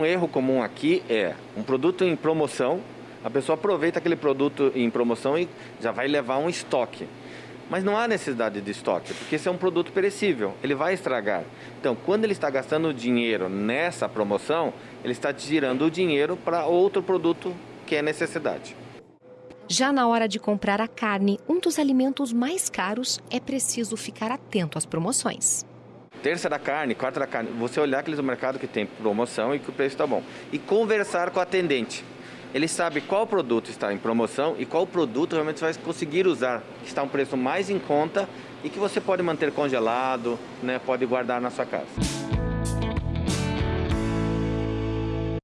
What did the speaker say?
Um erro comum aqui é um produto em promoção, a pessoa aproveita aquele produto em promoção e já vai levar um estoque. Mas não há necessidade de estoque, porque esse é um produto perecível, ele vai estragar. Então, quando ele está gastando dinheiro nessa promoção, ele está tirando o dinheiro para outro produto que é necessidade. Já na hora de comprar a carne, um dos alimentos mais caros, é preciso ficar atento às promoções. Terça da carne, quarta da carne, você olhar aqueles mercado que tem promoção e que o preço está bom. E conversar com o atendente. Ele sabe qual produto está em promoção e qual produto realmente você vai conseguir usar, que está um preço mais em conta e que você pode manter congelado, né, pode guardar na sua casa.